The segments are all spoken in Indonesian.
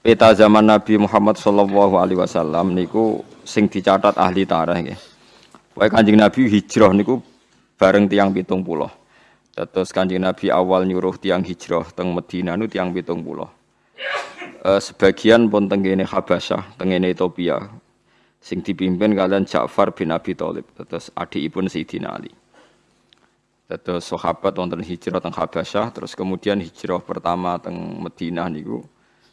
peta zaman Nabi Muhammad sallallahu alaihi wasallam niku sing dicatat ahli tarikh nggih. Pokoke Kanjeng Nabi hijrah niku bareng tiang pitung pulau. Terus Kanjeng Nabi awal nyuruh tiang hijrah teng Medina nu tiang pitung pulau. E, sebagian pun tenggene Habasyah, tenggene Ethiopia. Sing dipimpin kalian Ja'far bin Abi Thalib, terus adikipun Sayyidina Ali. Terus sahabat wonten hijrah teng Habasyah, terus kemudian hijrah pertama teng Madinah niku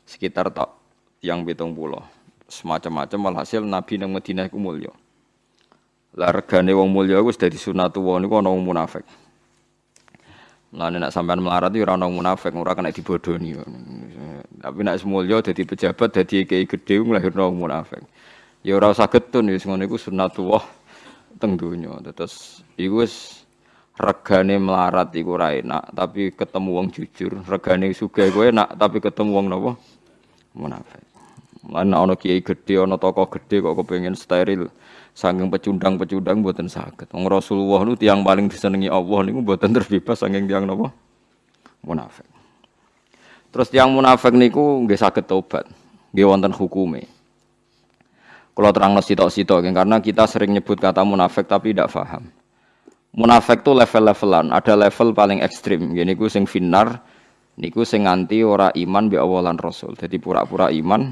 sekitar tak tiang pitung pulau. Semacam-macam walhasil Nabi nang Madinah iku mulya. Lah regane wong mulya wis dadi sunatullah niku ana wong munafik. Mulane nek sampean melarat iki ora ana munafik, ora kena dibodoni. Tapi nek mulya dadi pejabat, dadi kiai gedhe nglahirno munafik. Ya ora usah getun wis ngono iku sunatullah teng donya. Terus iku wis regane melarat iku ora enak, tapi ketemu wong jujur, regane sugih kowe enak, tapi ketemu wong napa? Munafik. Lan ana kiai gedhe, ana tokoh gedhe kok kepengin steril. Saking pecundang-pecundang mboten saged. Wong Rasulullah nu tiang paling disenengi Allah niku mboten terbebas saking tiang napa? Munafik. Terus tiang munafik niku nggih saged tobat. Nggih wonten hukume. Kalau terang sitok-sitok, karena kita sering nyebut kata munafik tapi tidak paham. Munafik tuh level-levelan, ada level paling ekstrim. Gini ku sing finar, niku sing nganti ora iman bi awalan rasul. Jadi pura-pura iman,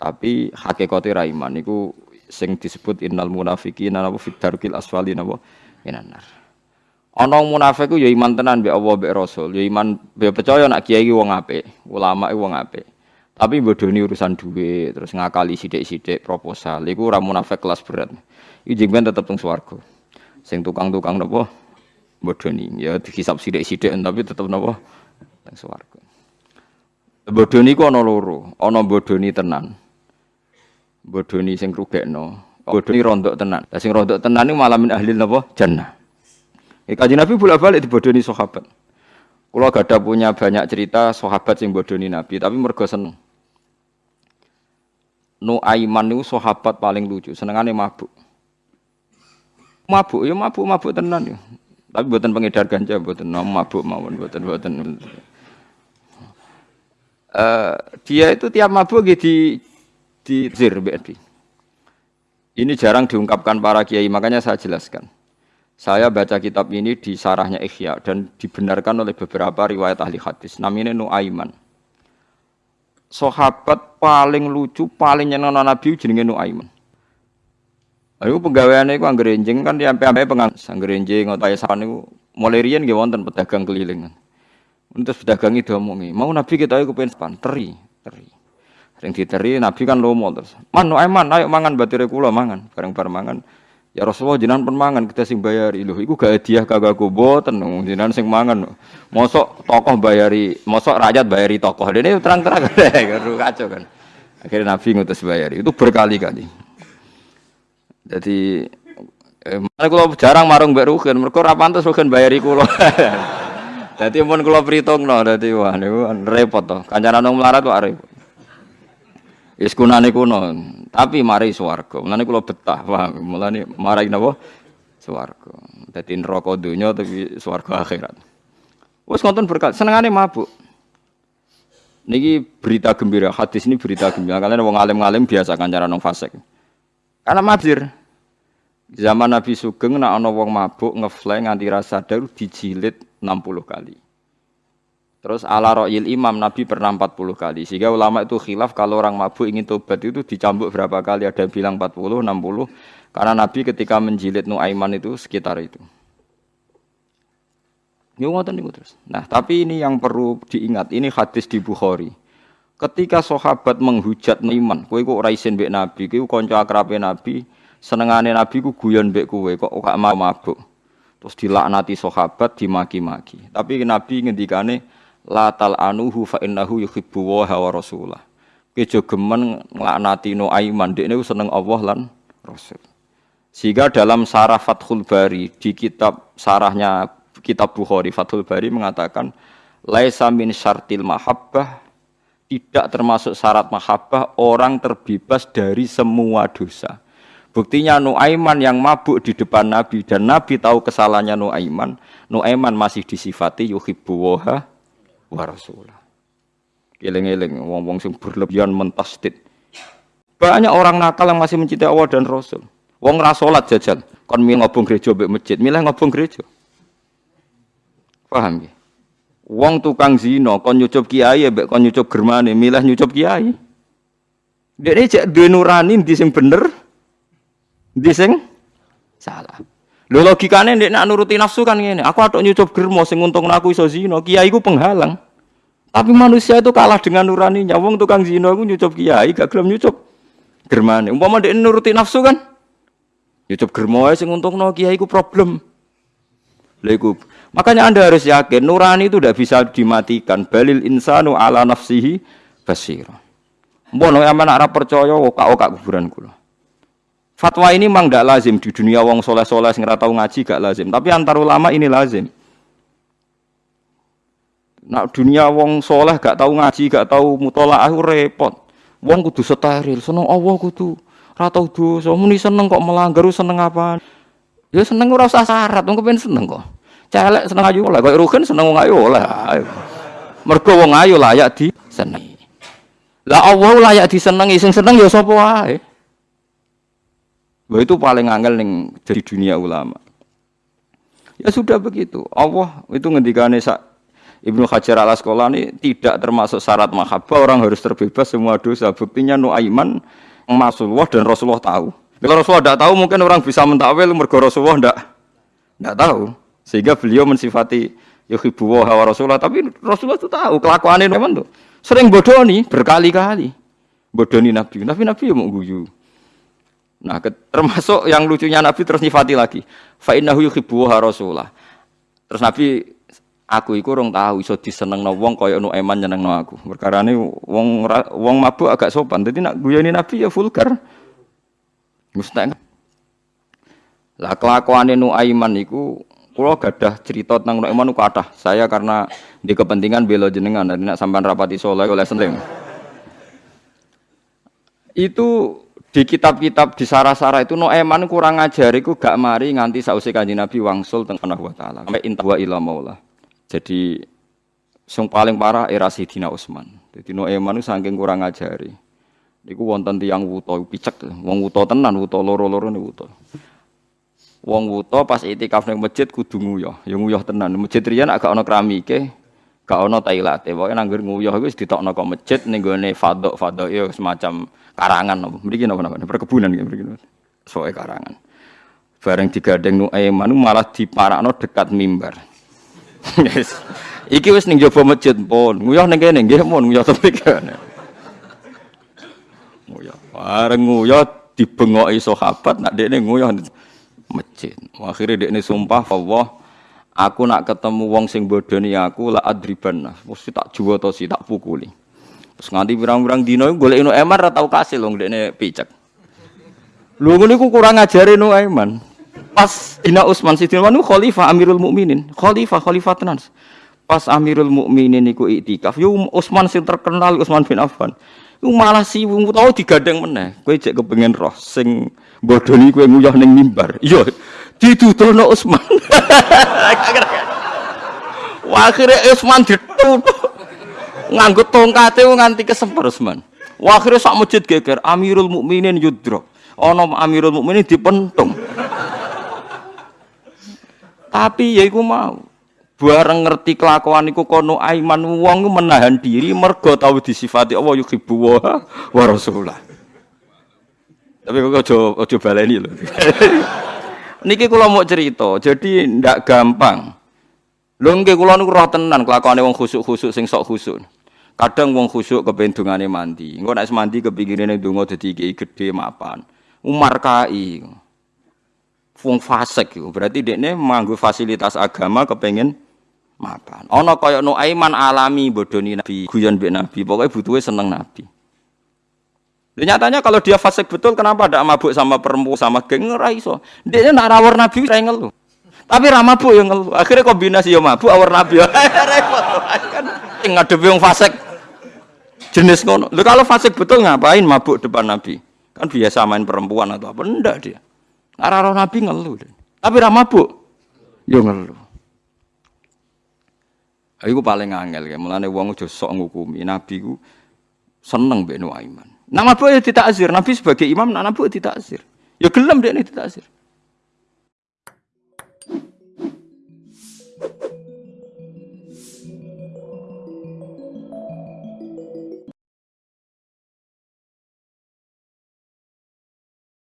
tapi hakikatnya ra iman. Niku sing disebut innal munafiqina napa fit darkil asfali napa minanar. Ana munafik ku ya iman tenan bi Allah bi rasul, ya iman ya percaya nak kiai wong apik, ulama wong apik. Tapi bodoni urusan duit, terus ngakali sidik-sidik proposal. Iku ora munafik kelas berat. Iku jengben tetep teng swarga sing tukang-tukang napa bodoni ya dihisap sithik-sithik tapi tetep napa teng swarga bodoni ku ana loro ana bodoni tenan bodoni sing rugekno bodoni rondok tenan lah sing rondok tenan niku malamin ahli napa jannah Eh, kaji Nabi bolak-balik di bodoni sahabat. Kalau gak ada punya banyak cerita sahabat sing bodoni Nabi, tapi mergo seneng. Nu Aiman itu sahabat paling lucu, senengane mabuk. Mabuk ya mabuk mabuk tenan ya. Tapi buatan pengedar ganja buatan nom mabuk mawon buatan buatan. Uh, dia itu tiap mabuk gitu di di zir BNP. Ini jarang diungkapkan para kiai, makanya saya jelaskan. Saya baca kitab ini di sarahnya Ikhya dan dibenarkan oleh beberapa riwayat ahli hadis. Namanya Nuaiman. Sahabat paling lucu, paling nyenang Nabi jenenge Nuaiman. Ayo pegawaiane iku anggere enjing kan di ampe-ampe pengang anggere enjing utawa sapan niku mulai riyen nggih wonten pedagang keliling. Terus pedagang itu omongi, mau Nabi kita iku pengen sepan teri, teri. Sing diteri Nabi kan lomo terus. Man, no, man, ayo mangan batire kula mangan, bareng-bareng mangan. Ya Rasulullah jenengan pun mangan kita sing bayari. Lho iku gak hadiah kagak aku boten jenengan sing mangan. Mosok tokoh bayari, mosok rakyat bayari tokoh. Dene terang-terang kacau kan. Akhirnya Nabi ngutus bayari. Itu berkali-kali. Jadi eh, kalau jarang marung mbak Rugen, mereka rapantes Rugen bayari kulo. Jadi pun kulo perhitung no, jadi wah niku repot toh. Kancanan nong melarat wah repot. Iskunane kuno, tapi mari swarga. Mulane kula betah, paham. Mulane marai napa? Swarga. Dadi neraka donya tapi swarga akhirat. Wes nonton berkat, senengane mabuk. Niki berita gembira, hadis ini berita gembira. Kalian wong alim-alim biasa kancanan nong fasik. Karena mabir. Zaman Nabi Sugeng nak ana wong mabuk ngefly nganti rasa daru dijilid 60 kali. Terus ala ro'il imam Nabi pernah 40 kali. Sehingga ulama itu khilaf kalau orang mabuk ingin tobat itu dicambuk berapa kali. Ada yang bilang 40, 60. Karena Nabi ketika menjilid Nuaiman itu sekitar itu. Ini terus. Nah, tapi ini yang perlu diingat. Ini hadis di Bukhari. Ketika sahabat menghujat iman, kowe kok ora isin Nabi, kowe kanca akrabe Nabi, senengane Nabi ku guyon mbek kowe kok gak mau mabuk. Terus dilaknati sahabat, dimaki-maki. Tapi Nabi ngendikane la tal anuhu fa innahu yuhibbu wa rasulah. Kejo gemen nglaknati no aiman, dekne seneng Allah lan Rasul. Sehingga dalam sarah Fathul Bari di kitab sarahnya kitab Bukhari Fathul Bari mengatakan laisa min syartil mahabbah tidak termasuk syarat mahabbah orang terbebas dari semua dosa. Buktinya Nuaiman yang mabuk di depan Nabi dan Nabi tahu kesalahannya Nuaiman, Nuaiman masih disifati yuhibbu waha wa rasulah. Eling-eling wong-wong sing berlebihan mentasdid. Banyak orang nakal yang masih mencintai Allah dan Rasul. Wong ra salat jajal, kon milih ngobong gereja mbek masjid, milih ngobong gereja. Paham ya? Wong tukang zina kon nyucup kiai mbek kon nyucup germane, milih nyucup kiai. Dene cek duwe nurani ndi sing bener, ndi sing salah. Lho logikane nek nak nuruti nafsu kan ngene. Aku atok nyucup germo sing untung aku iso zina, kiai ku penghalang. Tapi manusia itu kalah dengan nuraninya. Wong tukang zina aku nyucup kiai, gak gelem nyucup germane. Umpama ndek nuruti nafsu kan nyucup germo sing untungno kiai ku problem. Lha. Makanya Anda harus yakin nurani itu tidak bisa dimatikan. Balil insanu ala nafsihi basira. Mbok nek aman ora percaya kok kuburan kula. Fatwa ini memang tidak lazim di dunia wong soleh-soleh sing tahu ngaji gak lazim, tapi antar ulama ini lazim. Nak dunia wong soleh gak tahu ngaji, gak tahu mutola aku repot. Wong kudu steril, seneng Allah kudu ora tau dosa, muni seneng kok melanggar seneng apa? Ya seneng ora usah syarat, wong kepen seneng kok. Celek seneng ayu lah, kok rugen seneng wong ayu lah. Mergo wong ayu layak disenengi. Lah Allah layak disenengi, sing seneng ya sapa wae. Bahwa itu paling angel ning dari dunia ulama. Ya sudah begitu. Allah itu ngendikane sak Ibnu Hajar al Asqalani tidak termasuk syarat mahabbah orang harus terbebas semua dosa. Buktinya Nuaiman Rasulullah dan Rasulullah tahu. Kalau Rasulullah tidak tahu mungkin orang bisa mentakwil mergo Rasulullah tidak tidak tahu. Sehingga beliau mensifati yuhibbu wa Rasulullah tapi Rasulullah itu tahu kelakuannya memang tuh. Sering bodoh nih berkali-kali. Bodoh nih Nabi. Tapi Nabi ya mau guyu. Nah, termasuk yang lucunya Nabi terus nyifati lagi. Fa innahu yuhibbu Rasulullah. Terus Nabi aku iku rong tahu iso disenengno wong kaya nu eman nyenengno aku. Perkara ini wong wong mabuk agak sopan. Jadi nak guyoni Nabi ya vulgar. Mustahil. Lah kelakuane nu aiman iku kula gadah cerita tentang nu aiman kathah. Saya karena di kepentingan belo jenengan dan nak sampean rapati soleh oleh seneng. Itu di kitab-kitab di sara-sara itu no eman kurang ajar iku gak mari nganti sausi kanjeng Nabi wangsul teng Allah taala sampai intawa ila maula. Jadi sing paling parah era Sidina Utsman. Jadi no eman saking kurang ajari. Niku wonten tiyang wuta picek, wong wuta tenan, wuta loro-loro ne wuta. Wong wuta pas itikaf ning masjid kudu nguyah, ya nguyah tenan. Masjid riyen agak ana keramike, gak ana tailate. Pokoke nanggur nguyah iku wis ditokno kok masjid ning gone fadok-fadok ya semacam karangan. Apa mriki napa napa perkebunan ya mriki. Soe karangan. Bareng digandeng nu Aiman malah diparakno dekat mimbar. Yes. iki wis ning jaba masjid pun. Nguyah ning kene nggih mun nguyah tepi kene. Nguyah bareng nguyah dibengoki sahabat nak dekne nguyah masjid. Akhirnya dekne sumpah Allah aku nak ketemu wong sing bodoni aku la adriban mesti tak juwa to si tak pukuli Terus nganti pirang-pirang dino golek Inu Eman ora tau kasil wong dekne picek. Lho ngene iku kurang ngajari Inu Eman. Pas Ina Utsman Sidin Manu khalifah Amirul Mukminin, khalifah khalifah tenan. Pas Amirul Mukminin iku iktikaf, yo Utsman sing terkenal Utsman bin Affan. Malah si wong tau digandeng meneh. Kowe cek kepengen roh sing bodoni kowe nguyah ning mimbar. Iya, dituturno Utsman. Wah, akhirnya Utsman ditutup nganggo tongkate nganti kesemper Usman. Wah akhirnya sak masjid geger Amirul Mukminin yudro. Ana Amirul Mukminin dipentung. Tapi ya iku mau bareng ngerti kelakuan iku kono aiman wong menahan diri mergo tau disifati Allah yuhibbu wa wa rasulullah. Tapi kok aja aja baleni lho. Niki kula mau cerita, jadi ndak gampang. Lho nggih kula niku roh tenan kelakuane wong khusuk-khusuk sing sok khusuk. Kadang wong khusuk kepen dungane mandi. Engko nek mandi kepingine donga dadi iki gedhe mapan. Umar kai. Wong fasik. Berarti dekne manggo fasilitas agama kepengen mapan. Ana kaya Nuaiman alami bodoni Nabi, guyon mbek Nabi. Pokoknya butuhe seneng Nabi. Dan nyatanya kalau dia fasik betul, kenapa ada mabuk sama perempuan sama geng ora iso. Dia nak rawar Nabi ora ngeluh. Tapi ra mabuk yang ngeluh. Akhirnya kombinasi ya mabuk awar Nabi. Repot kan ngadepi wong fasik jenis ngono. Lho kalau fasik betul ngapain mabuk depan Nabi? Kan biasa main perempuan atau apa? Enggak dia. Arah Nabi ngeluh. Tapi ra mabuk. Yo ngeluh. Iku paling angel ya. Mulane wong aja sok ngukumi. Nabi ku seneng mbek Nuaiman. Nama mabuk ya azir. Nabi sebagai imam nak ya tidak azir. Ya gelem dekne ditakzir.